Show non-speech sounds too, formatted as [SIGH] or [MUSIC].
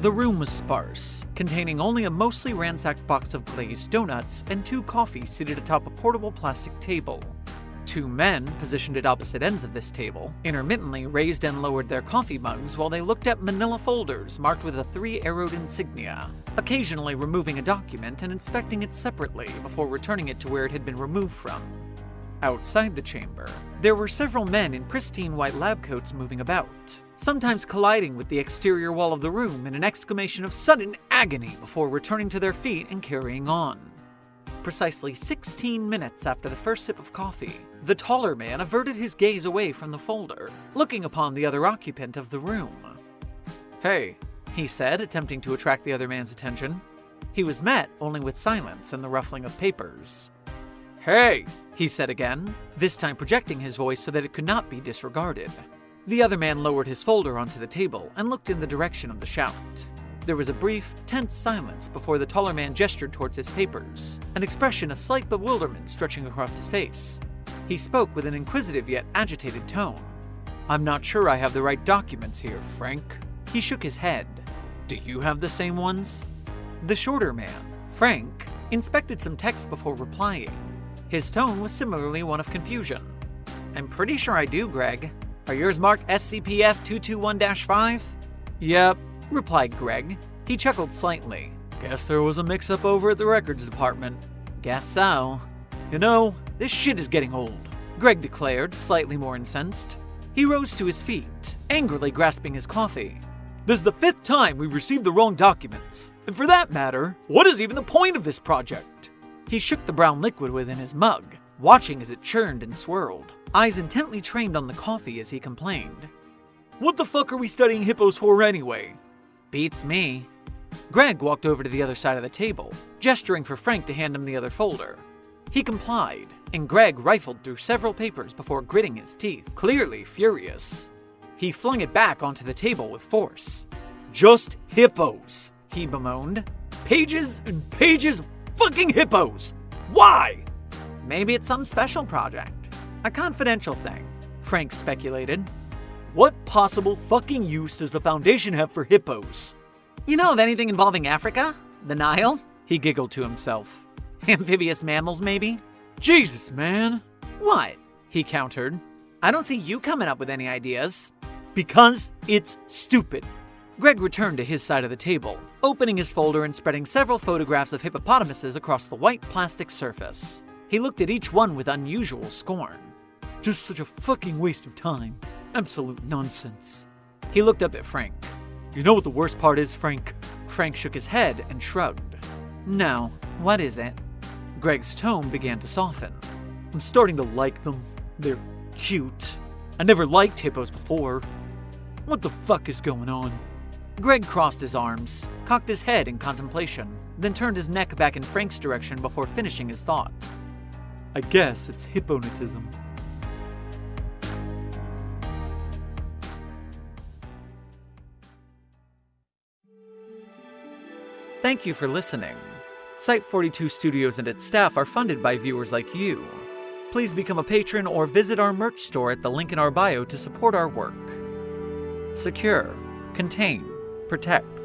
The room was sparse, containing only a mostly ransacked box of glazed donuts and two coffees seated atop a portable plastic table. Two men, positioned at opposite ends of this table, intermittently raised and lowered their coffee mugs while they looked at manila folders marked with a three arrowed insignia, occasionally removing a document and inspecting it separately before returning it to where it had been removed from. Outside the chamber, there were several men in pristine white lab coats moving about, sometimes colliding with the exterior wall of the room in an exclamation of sudden agony before returning to their feet and carrying on. Precisely 16 minutes after the first sip of coffee, the taller man averted his gaze away from the folder, looking upon the other occupant of the room. Hey, he said, attempting to attract the other man's attention. He was met only with silence and the ruffling of papers. Hey, he said again, this time projecting his voice so that it could not be disregarded. The other man lowered his folder onto the table and looked in the direction of the shout. There was a brief, tense silence before the taller man gestured towards his papers, an expression of slight bewilderment stretching across his face. He spoke with an inquisitive yet agitated tone. I'm not sure I have the right documents here, Frank. He shook his head. Do you have the same ones? The shorter man, Frank, inspected some text before replying. His tone was similarly one of confusion. I'm pretty sure I do, Greg. Are yours marked SCP-F 221-5? Yep, replied Greg. He chuckled slightly. Guess there was a mix-up over at the records department. Guess so. You know, this shit is getting old, Greg declared, slightly more incensed. He rose to his feet, angrily grasping his coffee. This is the fifth time we've received the wrong documents. And for that matter, what is even the point of this project? He shook the brown liquid within his mug, watching as it churned and swirled, eyes intently trained on the coffee as he complained. What the fuck are we studying hippos for anyway? Beats me. Greg walked over to the other side of the table, gesturing for Frank to hand him the other folder. He complied, and Greg rifled through several papers before gritting his teeth, clearly furious. He flung it back onto the table with force. Just hippos, he bemoaned. Pages and pages fucking hippos! Why? Maybe it's some special project. A confidential thing, Frank speculated. What possible fucking use does the Foundation have for hippos? You know of anything involving Africa? The Nile? He giggled to himself. [LAUGHS] Amphibious mammals, maybe? Jesus, man. What? He countered. I don't see you coming up with any ideas. Because it's stupid. Greg returned to his side of the table, opening his folder and spreading several photographs of hippopotamuses across the white plastic surface. He looked at each one with unusual scorn. Just such a fucking waste of time. Absolute nonsense. He looked up at Frank. You know what the worst part is, Frank? Frank shook his head and shrugged. No, what is it? Greg's tone began to soften. I'm starting to like them. They're cute. I never liked hippos before. What the fuck is going on? Greg crossed his arms, cocked his head in contemplation, then turned his neck back in Frank's direction before finishing his thought. I guess it's hipponatism. Thank you for listening. Site 42 Studios and its staff are funded by viewers like you. Please become a patron or visit our merch store at the link in our bio to support our work. Secure, contain, protect.